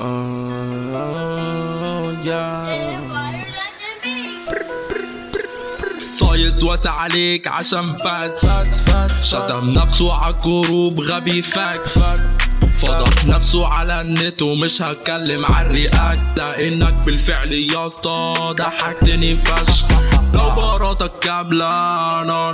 آه صايد واسع عليك عشان فات. شتم نفسه عالجروب غبي فاك فضح نفسه على النت ومش هتكلم على الرياكت. لانك بالفعل يا اسطى ضحكتني فشخ. لو باراتك كاملة أنا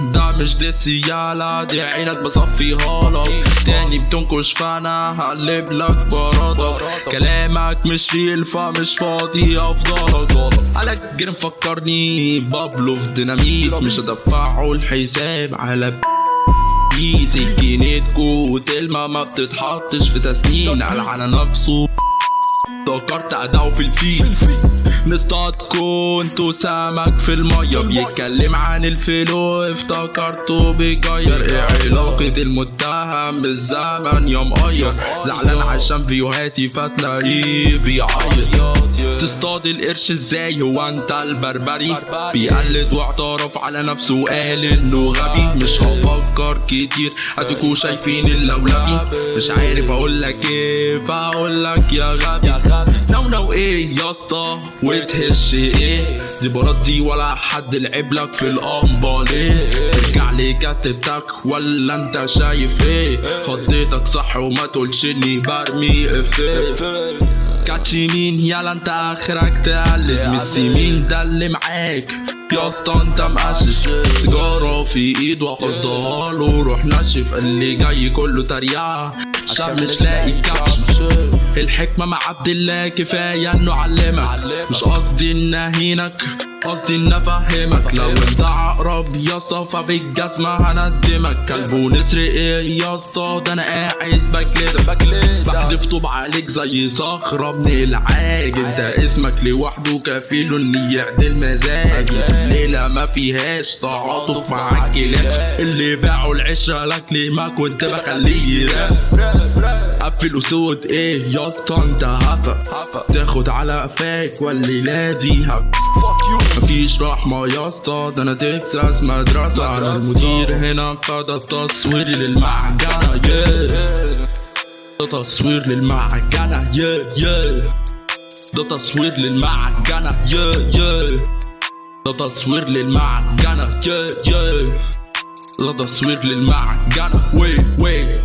ده مش دي السيالة دي عينك بصفيها لك تاني بتنكش فانا هقلب لك برادك كلامك مش ريل فمش فاضي أفضلك. قالك جرم فكرني بابلو في ديناميت. مش هدفعه الحساب على دي سكينتكو وتلمة ما بتتحطش في تسنين. قال على نفسه. افتكرت اداؤه في الفيل. نصطادكوا أنتوا سمك في المية. بيتكلم عن الفلو افتكرته بيغير إيه علاقة المتهم بالزمن يا مقير زعلان عشان فيوهاتي فتلاقيه بيعيط تصطاد القرش إزاي؟ هو أنت البربري. بيقلد واعترف على نفسه وقال إنه غبي. مش هفكر كتير اديكوا شايفين اللولبي مش عارف أقول لك إيه فأقول لك يا غبي. نو نو إيه يا اسطى؟ وتهش إيه؟ دي برات دي ولا حد لعب لك في القنبه ليه ارجع لي كتبتك ولا انت شايف إيه؟ خضيتك صح وما تقولش اني برمي افيه كاتشي مين؟ يلا انت آخرك تقلب. ميسي مين ده اللي معاك؟ يا اسطى انت مقشش. سيجارة في ايد واحطها له روح نشف اللي جاي كله تريقة عشان مش لاقي كبش الحكمة مع عبد الله كفاية إنه علمك. مش قصدي إن أهينك. قصدي ان افهمك لو إنت عقرب يا اسطى فبالجزمة هندمك. كلب ونسر إيه يا اسطى ده أنا قاعد بكلت بحذف طوب عليك زي صخرة ابن العاج أنت اسمك لوحده كفيل ان يعدل مزاجي الليلة ما فيهاش تعاطف مع الكلاب. اللي باعوا العشرة لك ليه ما كنت بخليه قفل وسود إيه يا اسطى؟ أنت هفا تاخد على قفاك والليلة دي هف مفيش رحمة يا اسطى. ده أنا تكساس مدرسة. أنا المدير هنا فده التصوير للمعجنة. Yeah. ده تصوير للمعجنة. Yeah yeah. ده تصوير للمعجنة. Yeah yeah. ده تصوير للمعجنة. Yeah yeah. ده تصوير للمعجنة. وي وي